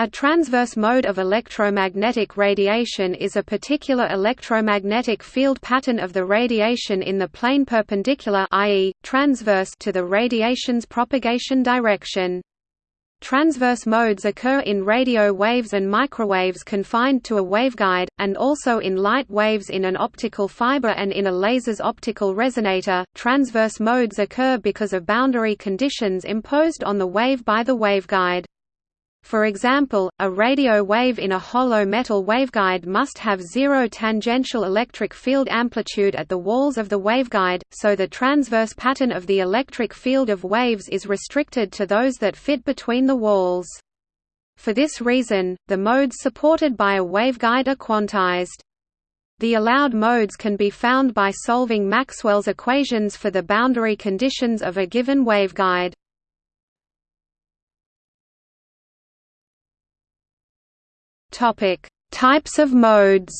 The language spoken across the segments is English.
A transverse mode of electromagnetic radiation is a particular electromagnetic field pattern of the radiation in the plane perpendicular i.e., transverse to the radiation's propagation direction. Transverse modes occur in radio waves and microwaves confined to a waveguide, and also in light waves in an optical fiber and in a laser's optical resonator. Transverse modes occur because of boundary conditions imposed on the wave by the waveguide. For example, a radio wave in a hollow metal waveguide must have zero tangential electric field amplitude at the walls of the waveguide, so the transverse pattern of the electric field of waves is restricted to those that fit between the walls. For this reason, the modes supported by a waveguide are quantized. The allowed modes can be found by solving Maxwell's equations for the boundary conditions of a given waveguide. Topic: Types of modes.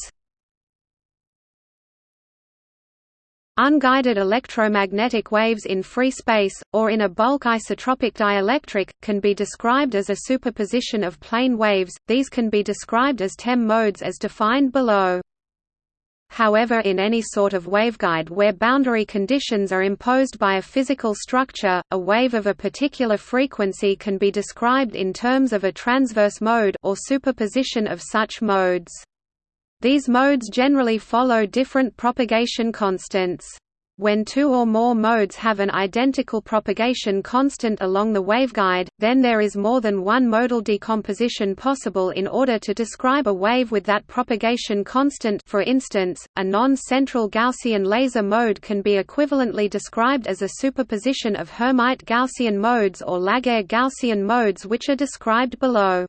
Unguided electromagnetic waves in free space, or in a bulk isotropic dielectric, can be described as a superposition of plane waves, these can be described as TEM modes as defined below. However in any sort of waveguide where boundary conditions are imposed by a physical structure, a wave of a particular frequency can be described in terms of a transverse mode or superposition of such modes. These modes generally follow different propagation constants. When two or more modes have an identical propagation constant along the waveguide, then there is more than one modal decomposition possible in order to describe a wave with that propagation constant for instance, a non-central Gaussian laser mode can be equivalently described as a superposition of Hermite Gaussian modes or Laguerre Gaussian modes which are described below.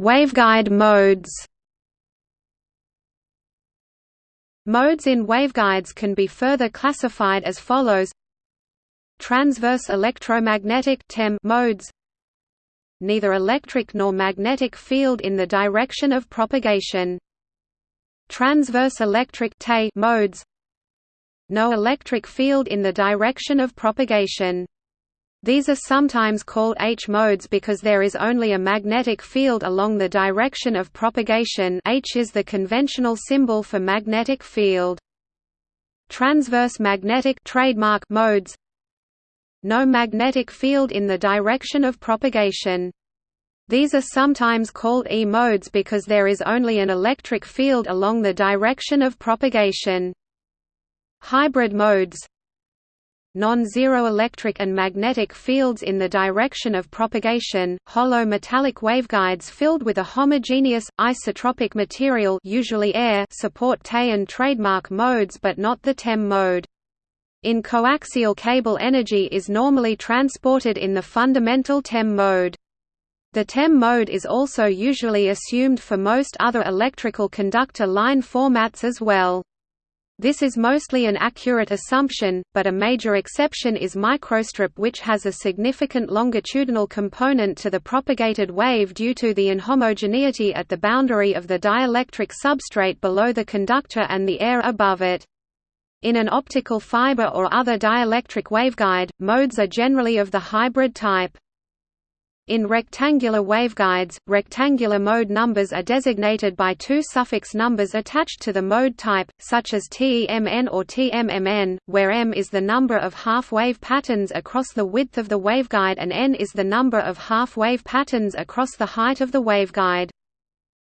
Waveguide modes Modes in waveguides can be further classified as follows. Transverse electromagnetic TEM modes. Neither electric nor magnetic field in the direction of propagation. Transverse electric modes. No electric field in the direction of propagation these are sometimes called H modes because there is only a magnetic field along the direction of propagation H is the conventional symbol for magnetic field. Transverse magnetic trademark modes No magnetic field in the direction of propagation. These are sometimes called E modes because there is only an electric field along the direction of propagation. Hybrid modes non-zero electric and magnetic fields in the direction of propagation, hollow metallic waveguides filled with a homogeneous, isotropic material usually air support TE and trademark modes but not the TEM mode. In coaxial cable energy is normally transported in the fundamental TEM mode. The TEM mode is also usually assumed for most other electrical conductor line formats as well. This is mostly an accurate assumption, but a major exception is microstrip which has a significant longitudinal component to the propagated wave due to the inhomogeneity at the boundary of the dielectric substrate below the conductor and the air above it. In an optical fiber or other dielectric waveguide, modes are generally of the hybrid type. In rectangular waveguides, rectangular mode numbers are designated by two suffix numbers attached to the mode type, such as TEMN or TMMN, where M is the number of half-wave patterns across the width of the waveguide and N is the number of half-wave patterns across the height of the waveguide.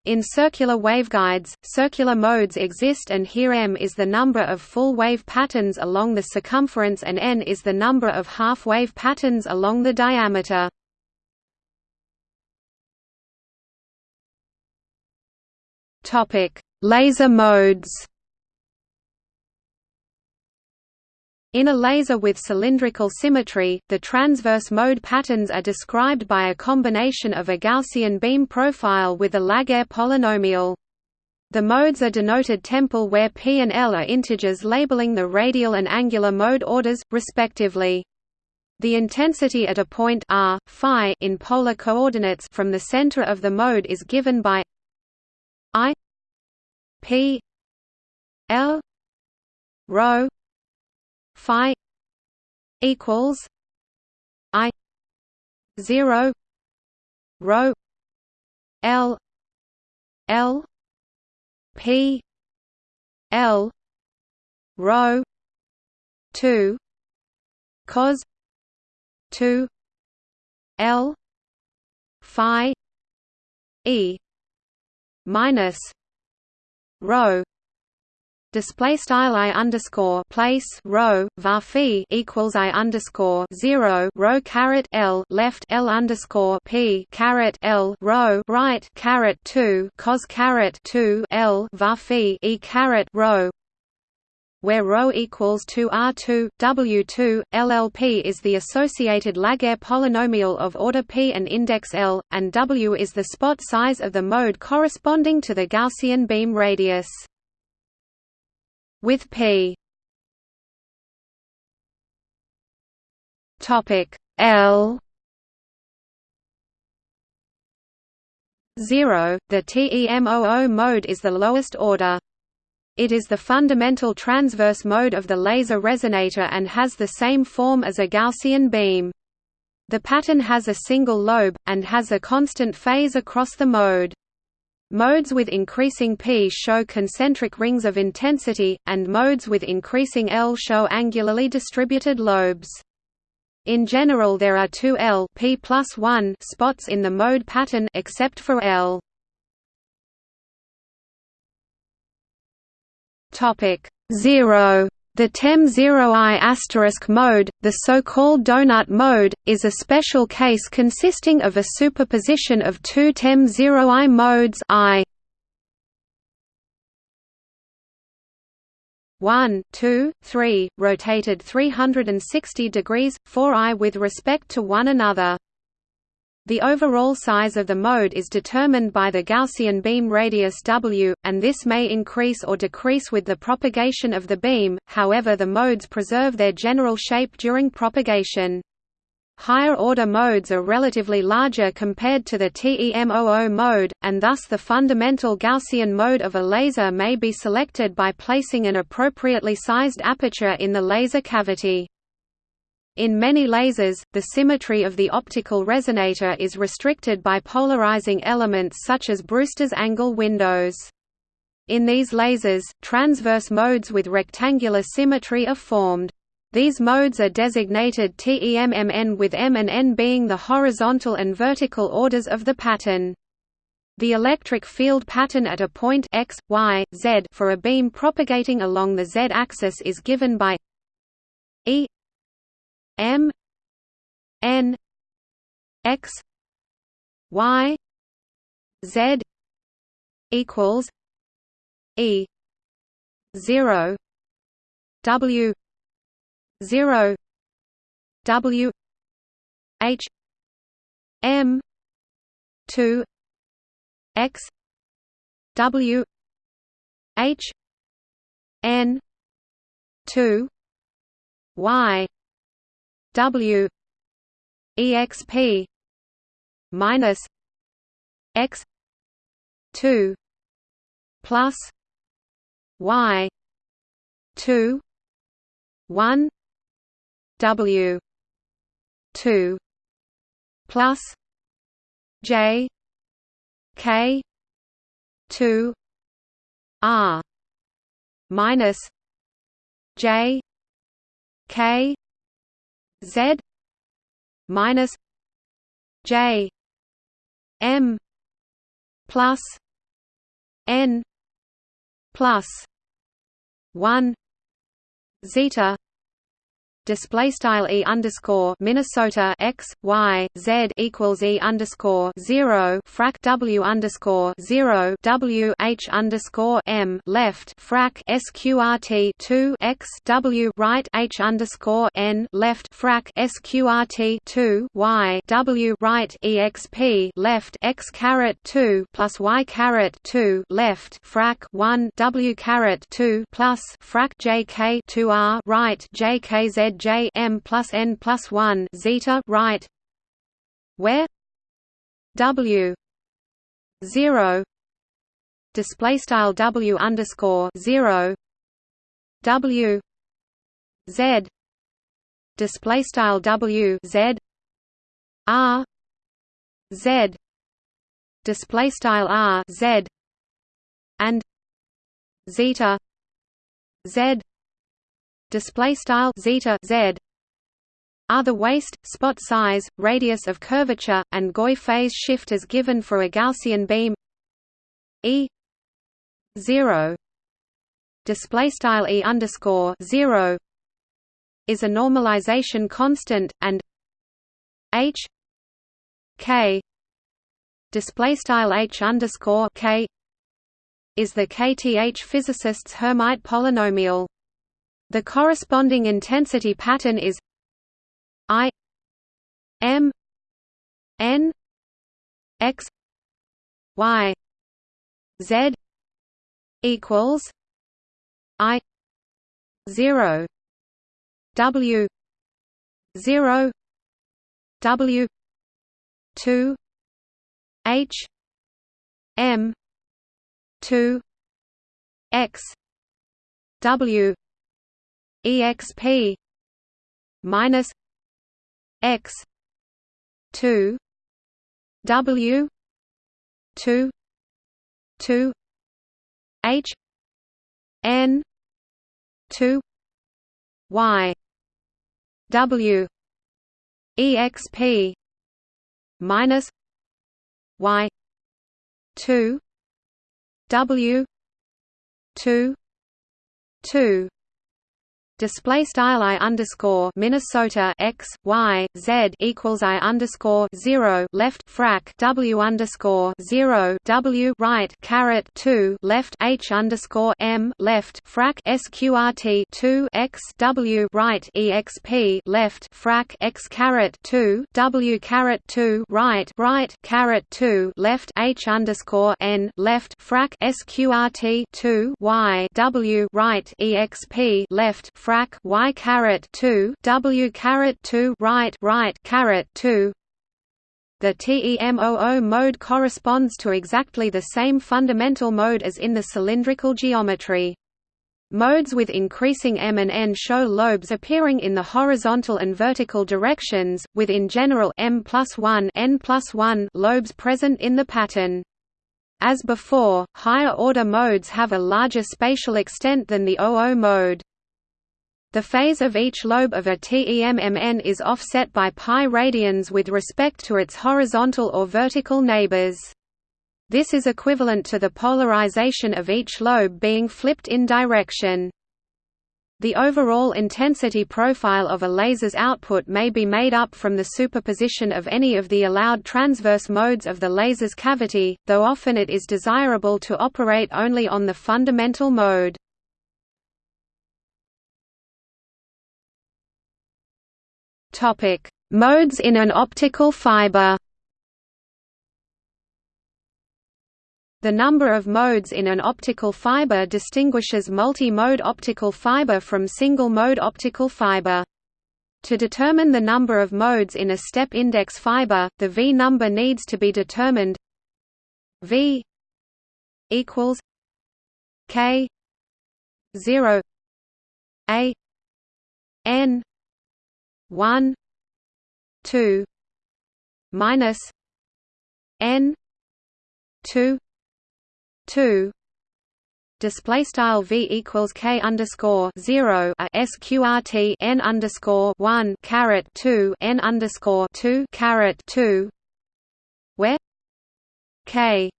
In circular waveguides, circular modes exist and here m is the number of full-wave patterns along the circumference and n is the number of half-wave patterns along the diameter. Topic: Laser modes. In a laser with cylindrical symmetry, the transverse mode patterns are described by a combination of a Gaussian beam profile with a Laguerre polynomial. The modes are denoted temple where p and l are integers labeling the radial and angular mode orders, respectively. The intensity at a point r, phi in polar coordinates from the center of the mode is given by I P L rho Phi equals I zero rho L L P L rho two cos two L Phi E minus rho display style i underscore place rho var equals i underscore zero rho caret l left l underscore p caret l rho right caret two cos caret two l var e caret rho where ρ equals 2 R2, W2, LLP is the associated Laguerre polynomial of order p and index L, and W is the spot size of the mode corresponding to the Gaussian beam radius. With p L 0, the TEMOO mode is the lowest order. It is the fundamental transverse mode of the laser resonator and has the same form as a Gaussian beam. The pattern has a single lobe, and has a constant phase across the mode. Modes with increasing P show concentric rings of intensity, and modes with increasing L show angularly distributed lobes. In general there are two L P plus 1 spots in the mode pattern except for L. Topic 0 the TEM 0I asterisk mode, the so-called donut mode, is a special case consisting of a superposition of two TEM 0I modes I 1, 2, 3, rotated 360 degrees, 4i with respect to one another. The overall size of the mode is determined by the Gaussian beam radius W, and this may increase or decrease with the propagation of the beam, however the modes preserve their general shape during propagation. Higher-order modes are relatively larger compared to the TEMOO mode, and thus the fundamental Gaussian mode of a laser may be selected by placing an appropriately sized aperture in the laser cavity. In many lasers, the symmetry of the optical resonator is restricted by polarizing elements such as Brewster's angle windows. In these lasers, transverse modes with rectangular symmetry are formed. These modes are designated TEMMN with M and N being the horizontal and vertical orders of the pattern. The electric field pattern at a point x, y, z for a beam propagating along the z-axis is given by E M N X Y Z equals E zero W zero W H M two X W H N two Y W exp minus x 2 plus y 2 1 W 2 plus J K 2 R minus J K Z minus J M plus N plus one zeta display style e underscore Minnesota x y z equals e underscore zero frac w underscore zero w h underscore m left frac sqrt two x w right h underscore n left frac sqrt two y w right exp left x caret two plus y caret two left frac one w caret two plus frac jk two r right jkz J M plus N plus one zeta right where W zero display style W underscore zero W Z display style W Z R Z display style R Z and zeta Z display style zeta Z. Are the waist, spot size, radius of curvature, and Gouy phase shift as given for a Gaussian beam? E zero. Display style E underscore zero is a normalization constant and H K display style H underscore K is the kth physicist's Hermite polynomial. The corresponding intensity pattern is I M N X Y Z equals I zero W zero W two H M two X W EXP minus X two W two two H N two Y W EXP minus Y two W two two display style i underscore Minnesota x y z equals i underscore zero left frac w underscore zero w right caret two left h underscore m left frac sqrt two x w right exp left frac x caret two w caret two right right caret two left h underscore n left frac sqrt two y w right exp left frac y caret 2 w caret 2 right right caret 2 the TEMOO mode corresponds to exactly the same fundamental mode as in the cylindrical geometry. Modes with increasing m and n show lobes appearing in the horizontal and vertical directions, with in general m plus 1, n plus 1 lobes present in the pattern. As before, higher-order modes have a larger spatial extent than the OO mode. The phase of each lobe of a TEMMN is offset by pi radians with respect to its horizontal or vertical neighbors. This is equivalent to the polarization of each lobe being flipped in direction. The overall intensity profile of a laser's output may be made up from the superposition of any of the allowed transverse modes of the laser's cavity, though often it is desirable to operate only on the fundamental mode. Topic: Modes in an optical fiber. The number of modes in an optical fiber distinguishes multi-mode optical fiber from single-mode optical fiber. To determine the number of modes in a step index fiber, the V number needs to be determined V equals K 0 A N one two minus N two two. Display style v equals k underscore zero a sqrt n underscore one caret two n underscore two caret two. Where k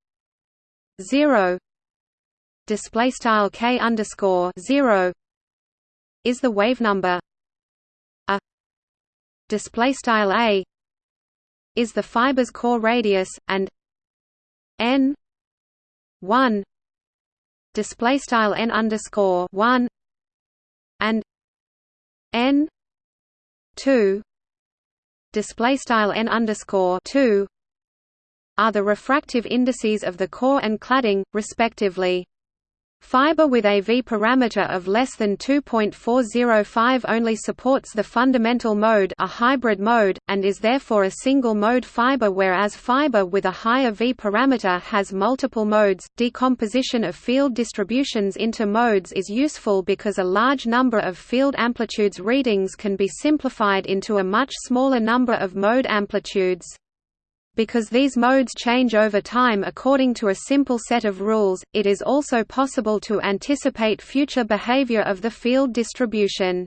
zero display style k underscore zero is the wave number display style a is the fiber's core radius and n 1 display style n underscore 1 and n 2 display style n underscore 2 are the refractive indices of the core and cladding respectively Fiber with a V parameter of less than 2.405 only supports the fundamental mode a hybrid mode, and is therefore a single-mode fiber whereas fiber with a higher V parameter has multiple modes. Decomposition of field distributions into modes is useful because a large number of field amplitudes readings can be simplified into a much smaller number of mode amplitudes. Because these modes change over time according to a simple set of rules, it is also possible to anticipate future behavior of the field distribution.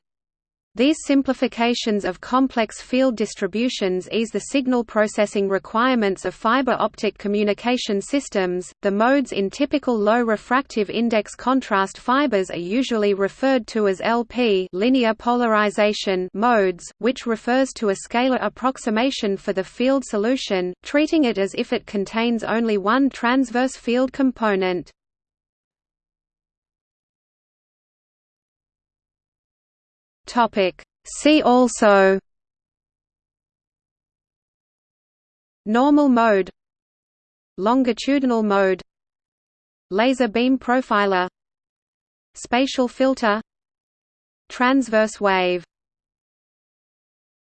These simplifications of complex field distributions ease the signal processing requirements of fiber optic communication systems. The modes in typical low refractive index contrast fibers are usually referred to as LP linear polarization modes, which refers to a scalar approximation for the field solution, treating it as if it contains only one transverse field component. Topic. See also Normal mode Longitudinal mode Laser beam profiler Spatial filter Transverse wave